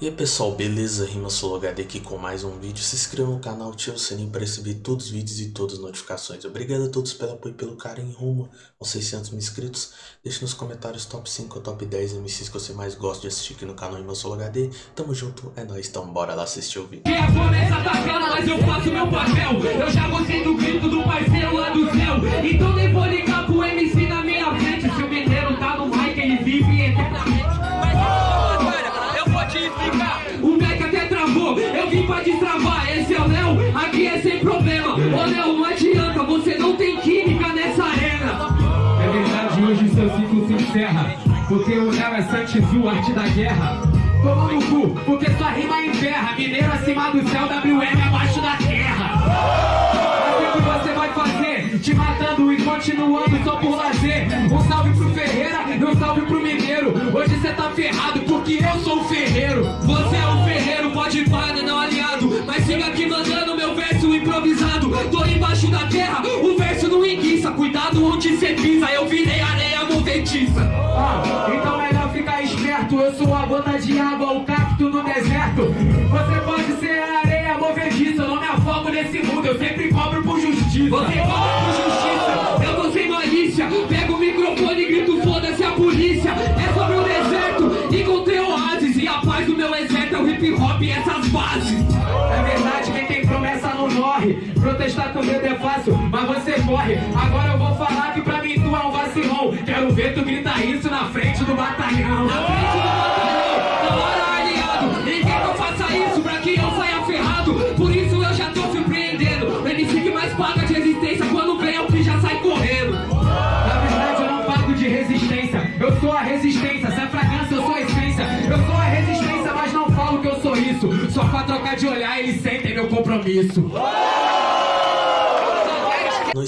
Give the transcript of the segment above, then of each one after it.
E aí pessoal, beleza? Rima HD aqui com mais um vídeo. Se inscreva no canal, ative o sininho para receber todos os vídeos e todas as notificações. Obrigado a todos pelo apoio e pelo carinho rumo aos 600 mil inscritos. Deixe nos comentários top 5 ou top 10 MCs que você mais gosta de assistir aqui no canal Rima HD. Tamo junto, é nóis, então bora lá assistir o vídeo. clara, mas eu faço meu papel. Eu já gostei do grito do parceiro lá do céu. Então nem vou ligar pro MC é sem problema. Léo, não adianta, você não tem química nessa arena. É verdade, hoje seu ciclo se encerra, porque o Léo é Santizu, arte da guerra. Toma no cu, porque sua rima enterra, mineiro acima do céu, WM abaixo da terra. Assim que você vai fazer, te matando e continuando só por lazer. Um salve pro Ferreira e um salve pro Mineiro. Hoje você tá ferrado Cê pisa, eu virei areia movediça ah, Então melhor ficar esperto Eu sou a gota de água, o cacto no deserto. Você pode ser a areia movediça Eu não me afogo nesse mundo, eu sempre cobro por justiça. Você Com medo é fácil, mas você morre. Agora eu vou falar que pra mim tu é um vacilão. Quero ver tu gritar isso na frente do batalhão. Na frente do batalhão, na hora aliado Ninguém que eu faça isso pra que eu saia ferrado? Por isso eu já tô surpreendendo. O MC que mais paga de resistência Quando vem é o que já sai correndo. Na verdade eu não pago de resistência. Eu sou a resistência, se é fragrância eu sou a essência. Eu sou a resistência, mas não falo que eu sou isso. Só pra trocar de olhar eles sentem meu compromisso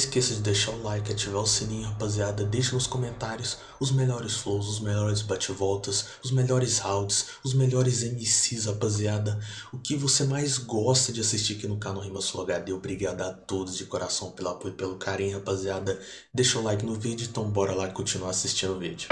esqueça de deixar o like, ativar o sininho, rapaziada. Deixe nos comentários os melhores flows, os melhores bate-voltas, os melhores rounds, os melhores MCs, rapaziada. O que você mais gosta de assistir aqui no canal Rima Sul HD. Obrigado a todos de coração pelo apoio e pelo carinho, rapaziada. Deixa o like no vídeo, então bora lá continuar assistindo o vídeo.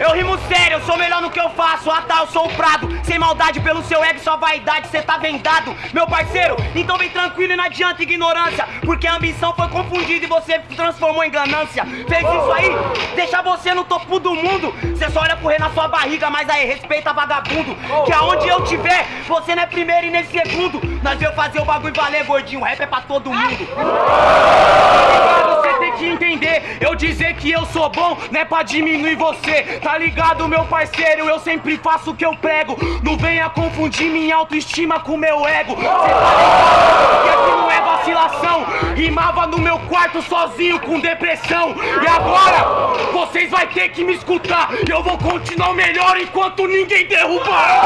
Eu rimo sério, eu sou melhor no que eu faço. Ah tá, eu sou o Prado. Sem maldade pelo seu ego, sua vaidade Cê tá vendado, meu parceiro Então vem tranquilo e não adianta ignorância. Porque a ambição foi confundida e você transformou em ganância. Fez isso aí, deixa você no topo do mundo. Cê só olha rei na sua barriga Mas aí, respeita vagabundo. Que aonde eu tiver, você não é primeiro e nem segundo. Nós veio fazer o bagulho valer, gordinho. Rap é pra todo mundo que entender Eu dizer que eu sou bom Não é pra diminuir você Tá ligado, meu parceiro? Eu sempre faço o que eu prego. Não venha confundir minha autoestima com meu ego. Cê tá ligado? Que aqui não é vacilação. Rimava no meu quarto sozinho com depressão. E agora, vocês vai ter que me escutar. Eu vou continuar melhor enquanto ninguém derrubar.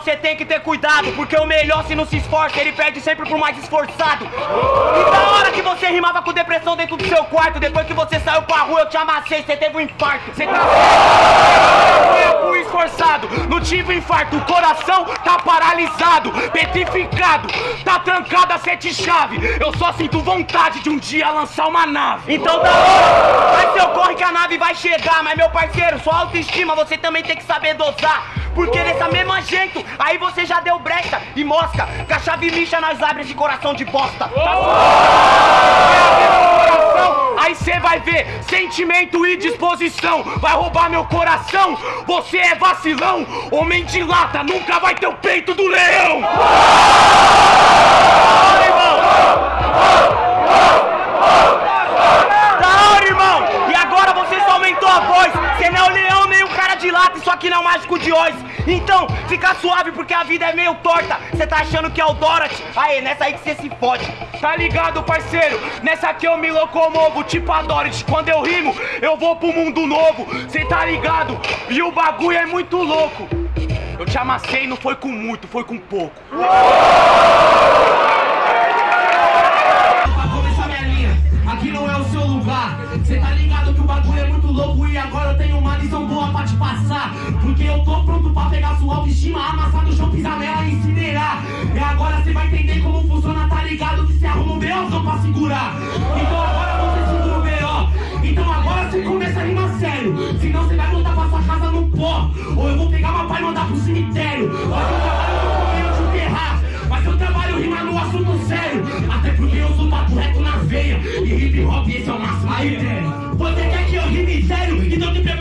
Você tem que ter cuidado Porque o melhor se não se esforça, ele perde sempre pro mais esforçado. E da hora que você rimava com depressão dentro do seu quarto Depois que você saiu pra rua eu te amassei, você teve um infarto. Você tá eu esforçado, não tive infarto. O coração tá paralisado, petrificado Tá trancada sete chave. Eu só sinto vontade de um dia lançar uma nave. Então da hora, vai seu corre que a nave vai chegar Mas meu parceiro, sua autoestima você também tem que saber dosar porque dessa mesma jeito, aí você já deu brecha e mosca chave lixa nós abre esse coração de bosta. Aí cê vai ver sentimento e disposição. Vai roubar meu coração, você é vacilão. Homem de lata nunca vai ter o peito do leão que é o Dorothy? Aê, nessa aí que cê se fode Tá ligado, parceiro? Nessa aqui eu me locomovo, tipo a Dorothy Quando eu rimo, eu vou pro mundo novo Cê tá ligado? E o bagulho é muito louco Eu te amassei, não foi com muito, foi com pouco Aqui rime sério? Então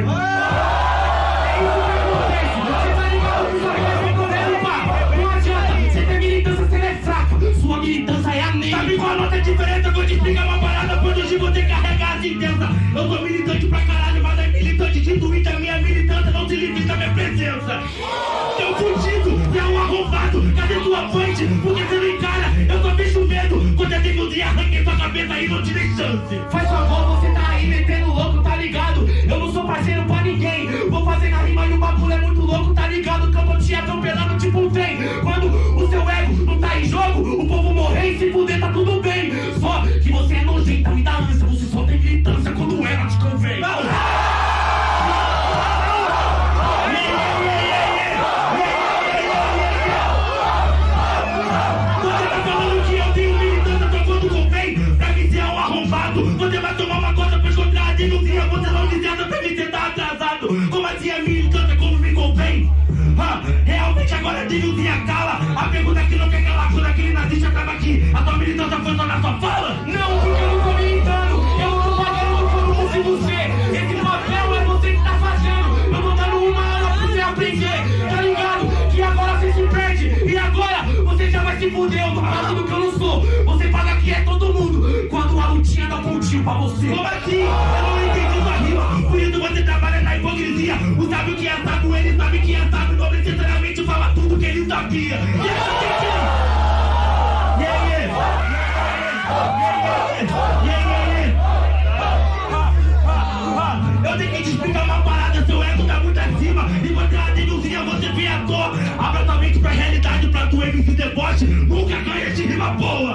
importa. É isso que acontece. Cê tá ligado que só vai recorrendo, pá. Não adianta, cê tem militância, cê não é fraca. Sua militância é a negra. Sabe qual a nota diferença? Vou te explicar uma parada quando hoje você carrega as intensas. Eu sou militante pra caralho, mas é militante de Twitter. Minha militância não se limita à minha presença. Seu fudido, você é um arrombado. Cadê tua punch? Por que você não encara? Eu só vejo medo. Quando eu tenho de arranquei sua cabeça e não te dei chance. Faz favor, você pra você. Como assim? Eu não entendi sua rima. Por isso você trabalha na hipocrisia. O sábio que é sábio, ele sabe que é sábio. Não necessariamente fala tudo que ele sabia. E. Eu tenho que te explicar uma parada, seu ego tá muito acima E você é denúncia, você vem à toa Abra tua mente pra realidade, pra tua MC deboche Nunca ganha de rima boa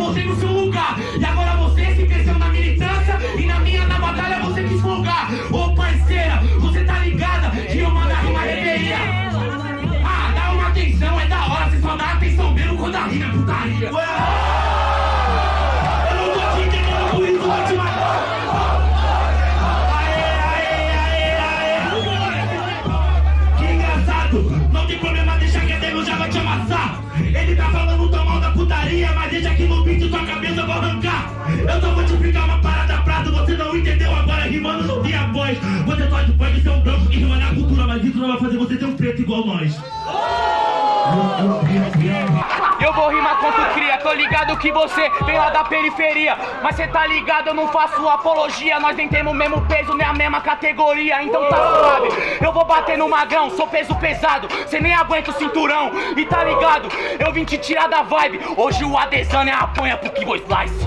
mostrei no seu lugar. E agora você se cresceu na militância E na minha, na batalha, você quis folgar. Ô parceira, você tá ligada Que eu mando a rima reveria Ah, dá uma atenção, é da hora Você só dá atenção mesmo quando a rima é putaria. Eu voz Você pode, pode ser um branco que rima na cultura Mas isso não vai fazer você ter um preto igual nós Eu vou rimar tu cria, tô ligado que você vem lá da periferia. Mas cê tá ligado, eu não faço apologia. Nós nem temos o mesmo peso, nem a mesma categoria. Então tá suave, eu vou bater no magrão Sou peso pesado, cê nem aguenta o cinturão. E tá ligado, eu vim te tirar da vibe. Hoje o Adesanya apanha pro Kibo Slice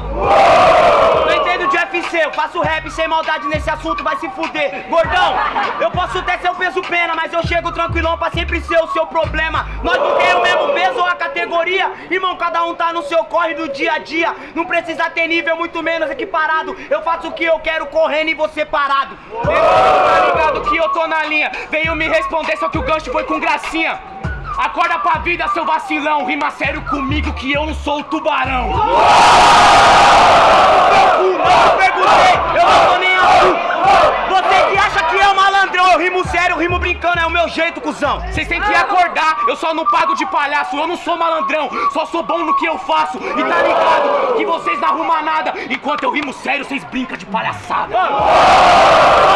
Não entendo de UFC, eu faço rap sem maldade nesse assunto, vai se fuder. Gordão, eu posso até ser o peso pena Mas eu chego tranquilão pra sempre ser o seu problema. Nós não temos o mesmo peso ou a categoria Irmão, cada um tá no seu corre do dia a dia. Não precisa ter nível, muito menos equiparado. Eu faço o que eu quero correndo e você parado. Irmão, tá ligado que eu tô na linha. Veio me responder, só que o gancho foi com gracinha. Acorda pra vida, seu vacilão. Rima sério comigo que eu não sou o tubarão. Eu perguntei, eu não tô nem aí Você que acha que é o malandrão Eu rimo sério, eu rimo brincando, é o meu jeito, cuzão. Vocês têm que acordar, eu só não pago de palhaço Eu não sou malandrão, só sou bom no que eu faço. E tá ligado que vocês não arrumam nada Enquanto eu rimo sério, vocês brincam de palhaçada.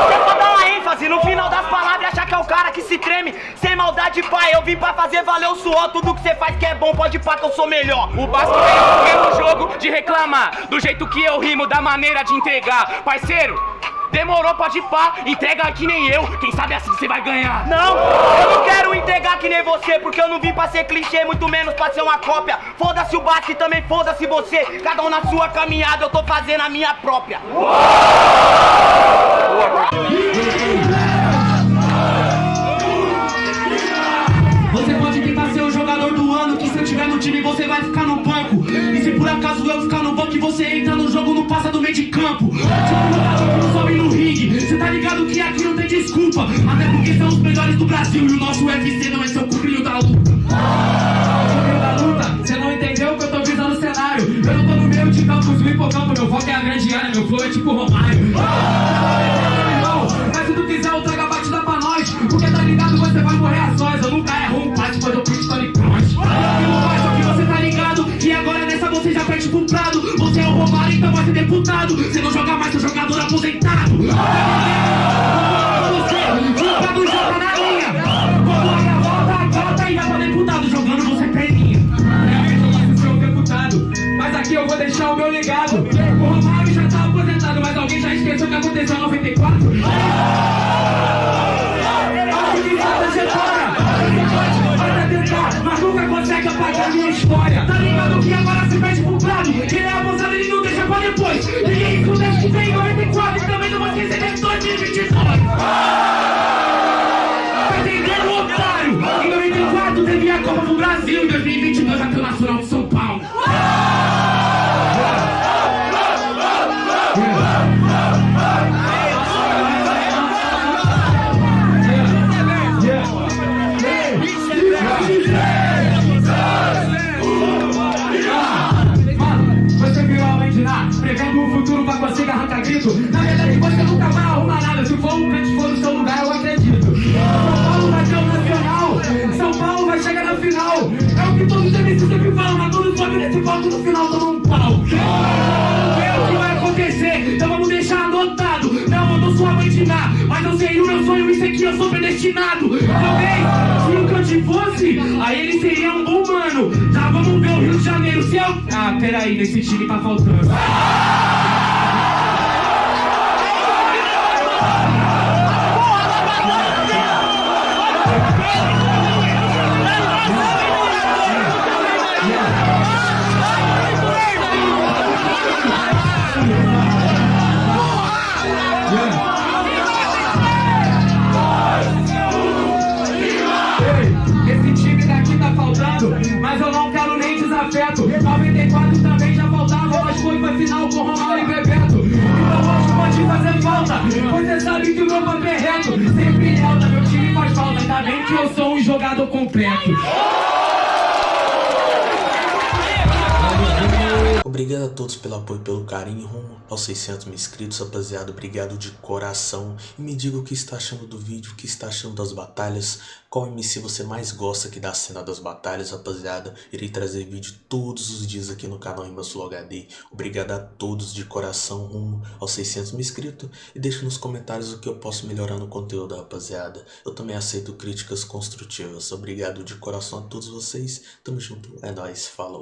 Você só dá uma ênfase no final das palavras achar que é o cara que se treme. Sem maldade, pai, eu vim pra fazer valer o suor. Tudo que você faz que é bom, pode pá que eu sou melhor. O Basco veio no jogo de reclamar. Do jeito que eu rimo, da maneira de entregar. Parceiro, Demorou, pode pá, entrega que nem eu. Quem sabe assim você vai ganhar. Não, eu não quero entregar que nem você Porque eu não vim pra ser clichê, muito menos pra ser uma cópia. Foda-se o Basque, também foda-se você. Cada um na sua caminhada, eu tô fazendo a minha própria. Você de campo. Tipo, não sobe no ringue. Cê tá ligado que aqui não tem desculpa. Até porque são os melhores do Brasil E o nosso UFC não é seu cuprinho da luta. Cê não entendeu que eu tô visando o cenário? Eu não tô no meio de campo, o hipocampo Meu foco é a grande área, meu flow é tipo Romário deputado. Você não joga mais, seu jogador aposentado. Isso virou a mãe de lá, prevendo o futuro pra conseguir arrancar grito. Na verdade, você nunca vai arrumar nada. Se for um canto for no seu lugar, eu acredito. São Paulo vai ser o nacional, São Paulo vai chegar na final. É o que todos os MCs sempre falam, mas todos sobem nesse palco no final tomam um pau. Vamos ver o que vai acontecer, então vamos deixar anotado. Não, eu não sou a mãe de lá, mas eu sei o meu sonho, isso aqui eu sou predestinado. Talvez, se o Cante fosse, aí ele seria um bom mano. Rio de Janeiro, se eu... Ah, peraí, nesse time tá faltando. Jogador Obrigado a todos pelo apoio pelo carinho rumo aos 600 mil inscritos, rapaziada. Obrigado de coração. E me diga o que está achando do vídeo, o que está achando das batalhas. Qual MC você mais gosta aqui da cena das batalhas, rapaziada. Irei trazer vídeo todos os dias aqui no canal Imbassul HD. Obrigado a todos de coração rumo aos 600 mil inscritos. E deixe nos comentários o que eu posso melhorar no conteúdo, rapaziada. Eu também aceito críticas construtivas. Obrigado de coração a todos vocês. Tamo junto. É nóis. Falou.